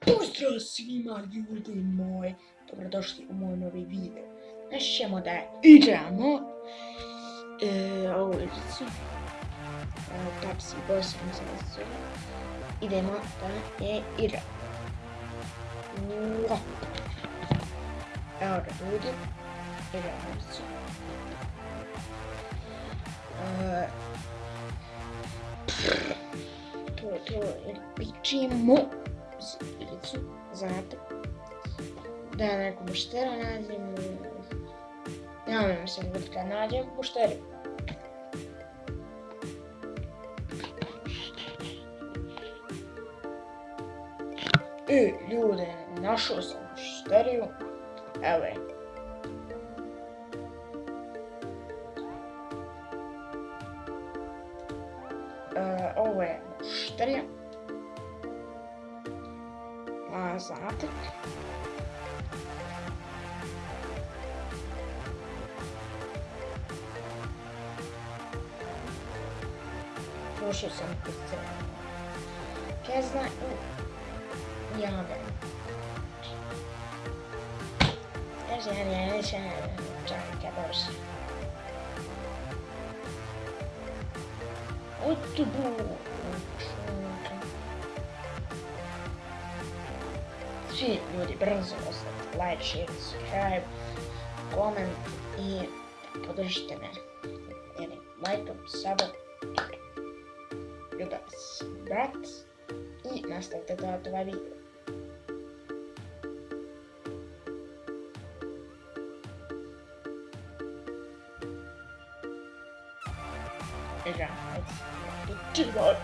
Pozdrav svima ljudi moji, dobrodošli u moj novi video. Znači ćemo da igramo e, ovu igricu. E, Pepsi Boss, da se zove. Idemo da je igramo. Evo ga ljudi, igramo. E, to to, pičimo igricu, znate. Da ja neku buštera nađem. Ja ne mislim da nađem mušteru. E, ljude, našao sam bušteriju. Evo je. Uh, ovo je mušterija. Mas abre. Proszę sam É Przyznaj é jadę. Jeżeli jeszcze czekaj, proszę. Oito burro. Sì, люди, бронзу оставьте лайк, шер, subscribe, коммент и поддержите меня. Или лайком, сабом, любят, брат и наставьте до этого видео. Играть. Чего?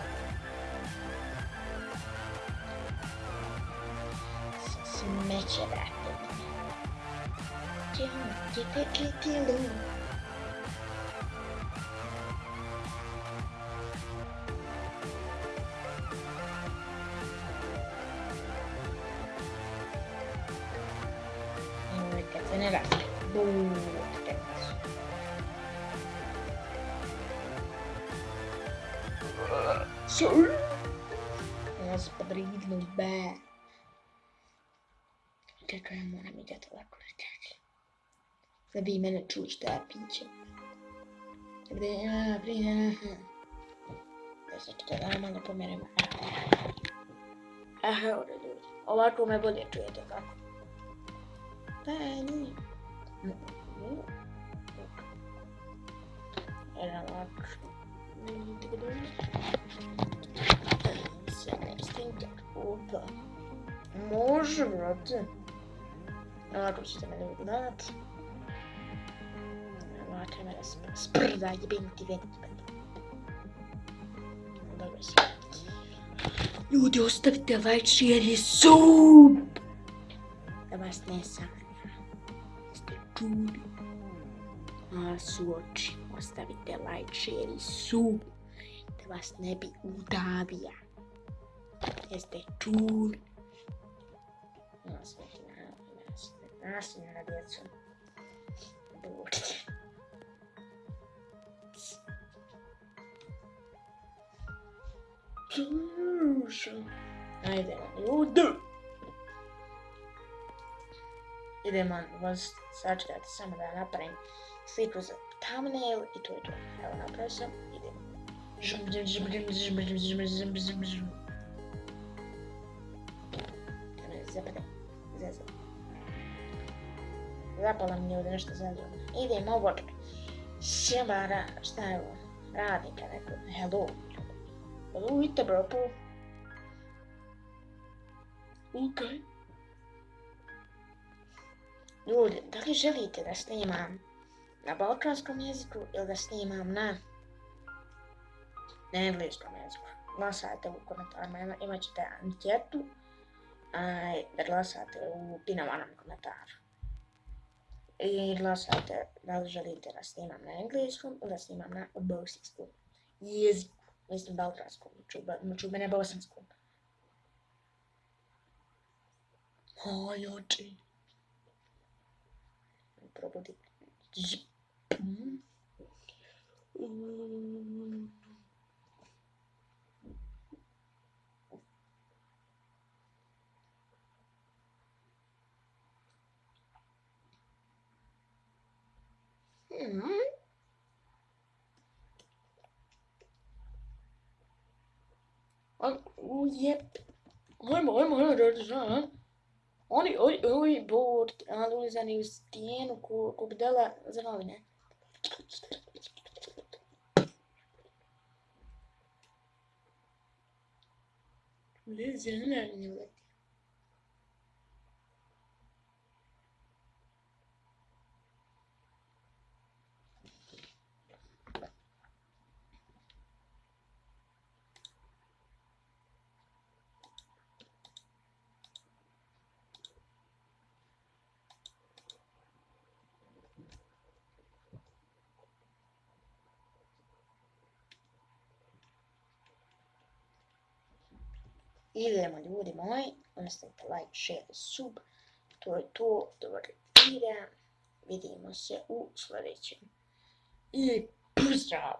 vai tirar tudo. Que ruim, que, que, que lindo. generale molto denso Sul Una spadrino beh Kako ja moram ide to ovako na tebi. Da bi mene čuli što ja pićem. Brina, brina. Da se čekaj, da malo pomerimo. Aha, ovdje ljudi. Ovako me bolje čujete, kako? Pa, nije. Era ovako. može brate. Ovako ćete mene ugledat. Ovako mene sp- sprda, jebim ti ven. Dobro se. Ljudi, ostavite like, share i sub! Da vas ne sanja. Ste čuli? A su oči. Ostavite like, share i sub. Da vas ne bi udavija. Jeste čuli? Na, nasilje, na djecu. Budite. Slušaj. Ajde, ljudi. Idemo vas sačekati samo da napravim sliku za thumbnail i to je to. Evo napravio sam, idemo. Žum, žum, žum, žum, žum, žum, žum, žum, žum, žum. Da me zapade, zezam. Zapala mi ovdje nešto zezam. Idem ovo. Sjebara, šta je ovo? Radnika neko. Hello. Hello, vidite bro, po. Okej. Ljudi, da li želite da snimam na balkanskom jeziku ili da snimam na na engleskom jeziku? Glasajte u komentarima, ima- imat ćete anketu a, da glasate u pinovanom komentaru. I glasajte da li želite da snimam na engleskom ili da snimam na bosanskom jeziku. Mislim balkanskom, čuba, čuba ne bosanskom. Oj, oči. Probudi. Zip. Mhm. Ujep. I'm, I'm ajmo, da da Oni, oj, oj, bord, ali ulizani u stijenu ko, ko bdela za novine. Ulizani, ne leti. Idemo ljudi moji, ostavite like, share, sub. To je to, dobar ide. Vidimo se u sljedećem. I pozdrav!